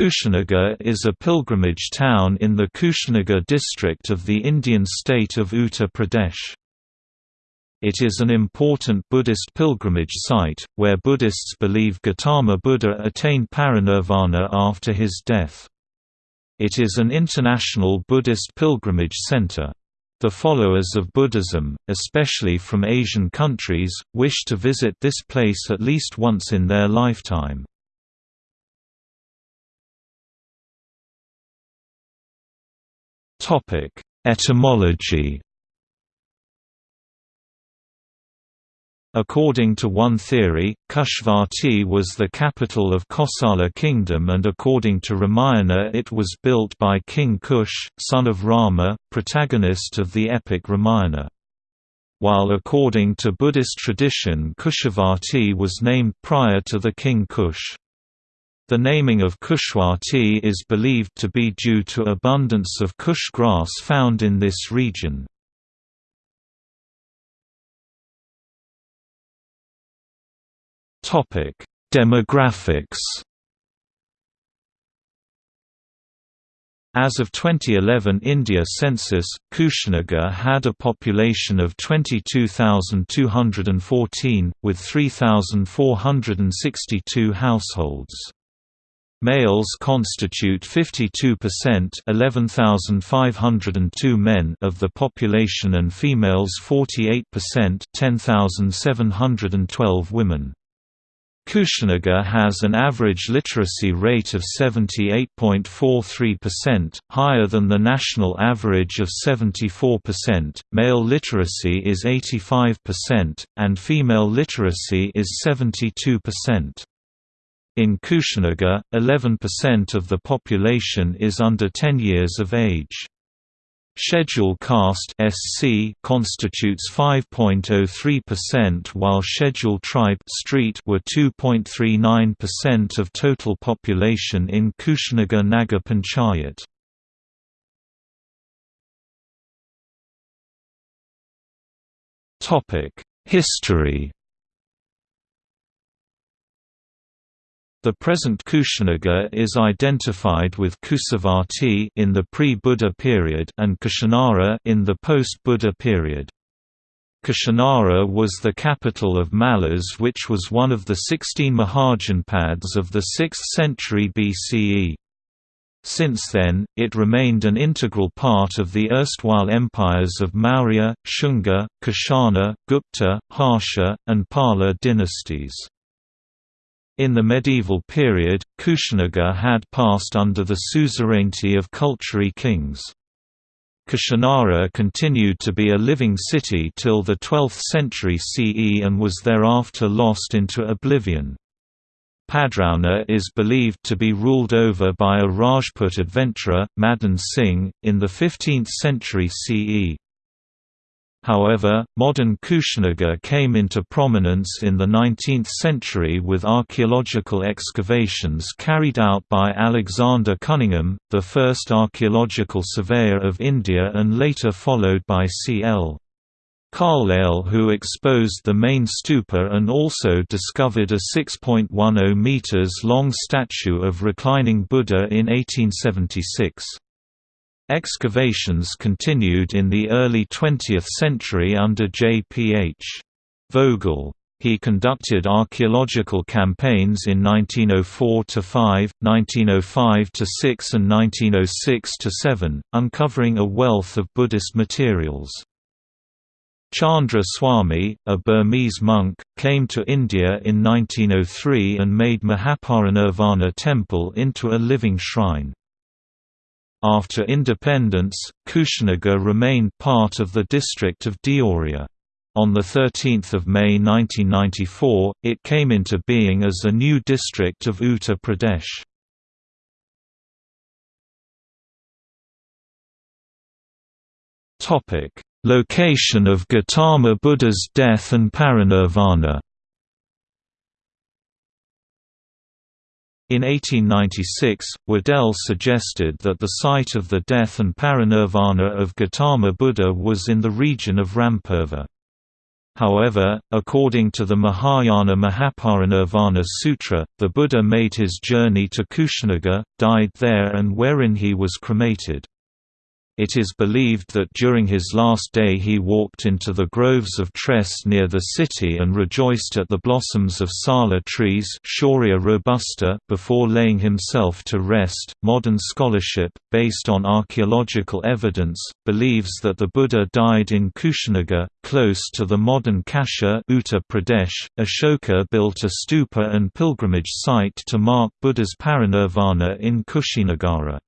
Kushinagar is a pilgrimage town in the Kushinagar district of the Indian state of Uttar Pradesh. It is an important Buddhist pilgrimage site, where Buddhists believe Gautama Buddha attained parinirvana after his death. It is an international Buddhist pilgrimage center. The followers of Buddhism, especially from Asian countries, wish to visit this place at least once in their lifetime. Topic: Etymology. According to one theory, Kushavati was the capital of Kosala kingdom and according to Ramayana it was built by King Kush, son of Rama, protagonist of the epic Ramayana. While according to Buddhist tradition Kushavati was named prior to the king Kush. The naming of Kushavati is believed to be due to abundance of kush grass found in this region. Demographics As of 2011 India census, Kushinagar had a population of 22,214, with 3,462 households. Males constitute 52% 11,502 men of the population and females 48% 10,712 women. Kushinagar has an average literacy rate of 78.43%, higher than the national average of 74%. Male literacy is 85%, and female literacy is 72%. In Kushinagar, 11% of the population is under 10 years of age. Schedule caste (SC) constitutes 5.03% while Schedule tribe (street) were 2.39% of total population in Kushinagar Nagar Panchayat. Topic: History The present Kushinagar is identified with Kusavati in the pre-Buddha period and Kushinara in the post-Buddha period. Kushinara was the capital of Mallas which was one of the 16 Mahajanpads of the 6th century BCE. Since then, it remained an integral part of the erstwhile empires of Maurya, Shunga, Kushana, Gupta, Harsha, and Pala dynasties. In the medieval period, Kushinagar had passed under the suzerainty of Kalachuri kings. Kushinara continued to be a living city till the 12th century CE and was thereafter lost into oblivion. Padrauna is believed to be ruled over by a Rajput adventurer, Madan Singh, in the 15th century CE. However, modern Kushinagar came into prominence in the 19th century with archaeological excavations carried out by Alexander Cunningham, the first archaeological surveyor of India and later followed by C.L. Carlyle who exposed the main stupa and also discovered a 6.10 meters long statue of reclining Buddha in 1876. Excavations continued in the early 20th century under J. P. H. Vogel. He conducted archaeological campaigns in 1904–5, 1905–6 and 1906–7, uncovering a wealth of Buddhist materials. Chandra Swami, a Burmese monk, came to India in 1903 and made Mahaparinirvana temple into a living shrine. After independence, Kushinagar remained part of the district of Deoria. On 13 May 1994, it came into being as a new district of Uttar Pradesh. Location of Gautama Buddha's death and parinirvana In 1896, Waddell suggested that the site of the death and parinirvana of Gautama Buddha was in the region of Rampurva. However, according to the Mahayana Mahaparinirvana Sutra, the Buddha made his journey to Kushinagar, died there and wherein he was cremated. It is believed that during his last day he walked into the groves of Tress near the city and rejoiced at the blossoms of sala trees Shorea robusta before laying himself to rest. Modern scholarship, based on archaeological evidence, believes that the Buddha died in Kushinagar, close to the modern Kasia Uttar Pradesh. Ashoka built a stupa and pilgrimage site to mark Buddha's parinirvana in Kushinagara.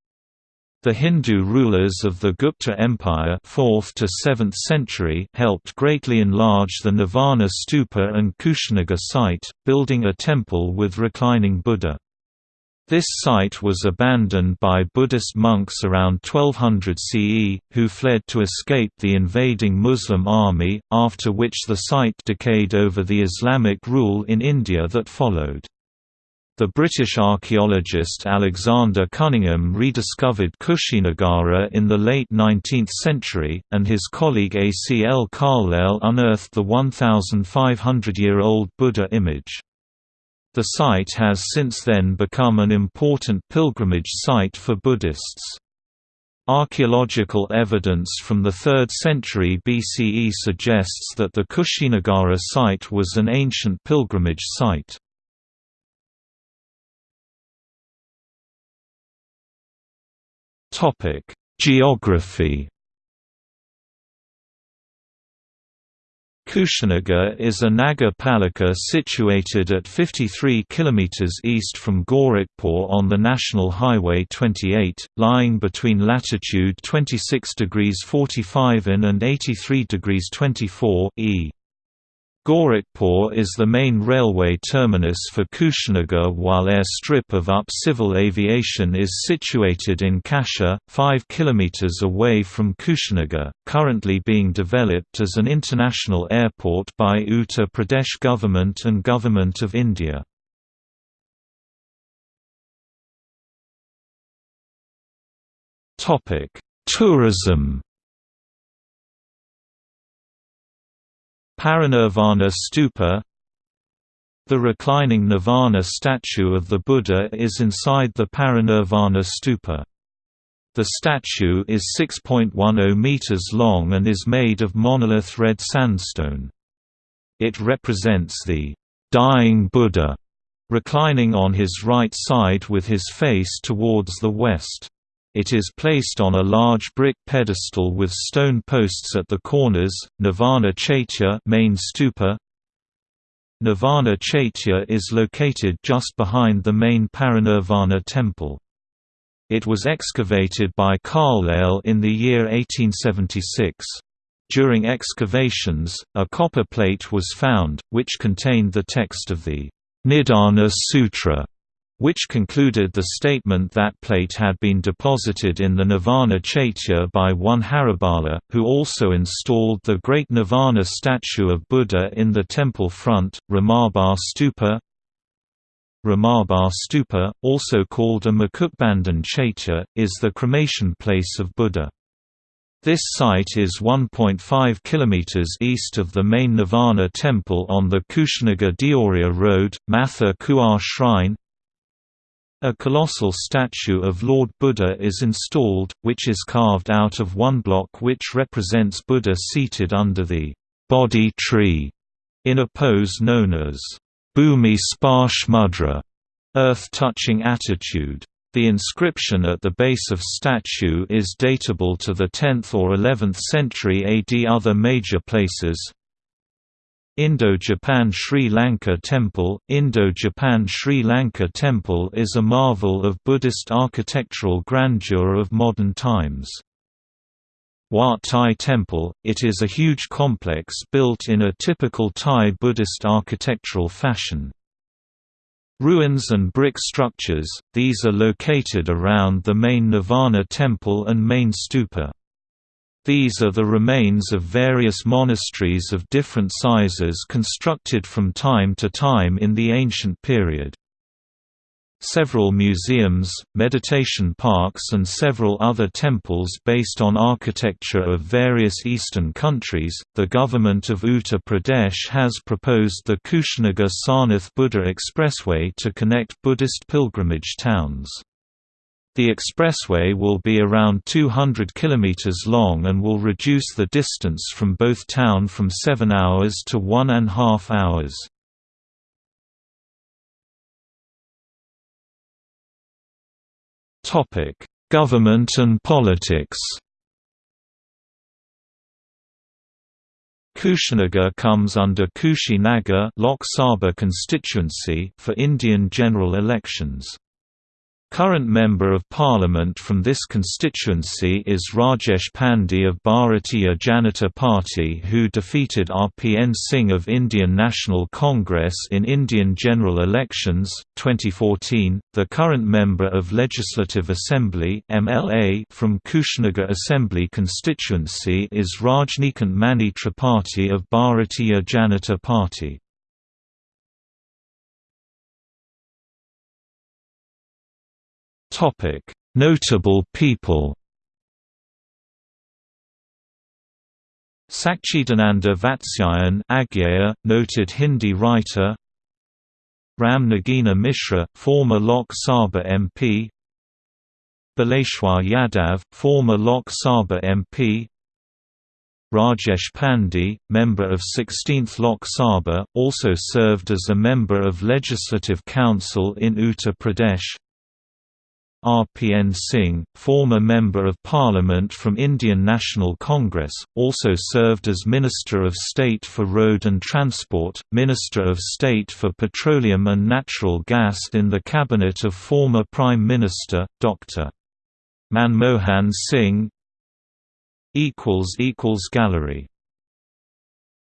The Hindu rulers of the Gupta Empire 4th to 7th century helped greatly enlarge the Nirvana stupa and Kushinagar site, building a temple with reclining Buddha. This site was abandoned by Buddhist monks around 1200 CE, who fled to escape the invading Muslim army, after which the site decayed over the Islamic rule in India that followed. The British archaeologist Alexander Cunningham rediscovered Kushinagara in the late 19th century, and his colleague A. C. L. Carlyle unearthed the 1,500-year-old Buddha image. The site has since then become an important pilgrimage site for Buddhists. Archaeological evidence from the 3rd century BCE suggests that the Kushinagara site was an ancient pilgrimage site. Topic: Geography. Kushinagar is a Nagar Palika situated at 53 km east from Gorakhpur on the National Highway 28, lying between latitude 26 degrees 45 in and 83 degrees 24 e. Gorakhpur is the main railway terminus for Kushinagar while air strip of UP Civil Aviation is situated in Kasia, 5 km away from Kushinagar, currently being developed as an international airport by Uttar Pradesh government and Government of India. Tourism Parinirvana Stupa The reclining Nirvana statue of the Buddha is inside the Parinirvana Stupa. The statue is 6.10 meters long and is made of monolith red sandstone. It represents the dying Buddha, reclining on his right side with his face towards the west. It is placed on a large brick pedestal with stone posts at the corners. Nirvana Chaitya main stupa. Nirvana Chaitya is located just behind the main Parinirvana temple. It was excavated by Carlyle in the year 1876. During excavations, a copper plate was found, which contained the text of the Nidana Sutra which concluded the statement that plate had been deposited in the Nirvana Chaitya by one Haribala, who also installed the great Nirvana statue of Buddha in the temple front, Ramabhar Stupa. Ramabhar Stupa, also called a Mukutbandhan Chaitya, is the cremation place of Buddha. This site is 1.5 km east of the main Nirvana temple on the Kushinagar Deoria Road, Matha Kuar Shrine, a colossal statue of Lord Buddha is installed, which is carved out of one block which represents Buddha seated under the Bodhi tree, in a pose known as Bhumi Sparsh Mudra, earth-touching attitude. The inscription at the base of statue is datable to the 10th or 11th century AD. Other major places, Indo-Japan Sri Lanka Temple Indo-Japan Sri Lanka Temple is a marvel of Buddhist architectural grandeur of modern times. Wat Thai Temple, it is a huge complex built in a typical Thai Buddhist architectural fashion. Ruins and brick structures, these are located around the main Nirvana temple and main stupa. These are the remains of various monasteries of different sizes constructed from time to time in the ancient period. several museums, meditation parks and several other temples based on architecture of various eastern countries. The government of Uttar Pradesh has proposed the Kushinagar Sarnath Buddha Expressway to connect Buddhist pilgrimage towns. The expressway will be around 200 km long and will reduce the distance from both town from 7 hours to one and a half hours. Government and politics Kushinagar comes under Kushinagar Lok Sabha constituency for Indian general elections. Current Member of Parliament from this constituency is Rajesh Pandey of Bharatiya Janata Party who defeated RPN Singh of Indian National Congress in Indian general elections, 2014. The current Member of Legislative Assembly MLA from Kushinagar Assembly constituency is Rajnikant Mani Tripathi of Bharatiya Janata Party. Topic: Notable people. Sachchidananda Vatsyayan Agyeya, noted Hindi writer. Ram Nagina Mishra, former Lok Sabha MP. Baleshwar Yadav, former Lok Sabha MP. Rajesh Pandey, member of 16th Lok Sabha, also served as a member of Legislative Council in Uttar Pradesh. RPN Singh, former Member of Parliament from Indian National Congress, also served as Minister of State for Road and Transport, Minister of State for Petroleum and Natural Gas in the cabinet of former Prime Minister, Dr. Manmohan Singh. Gallery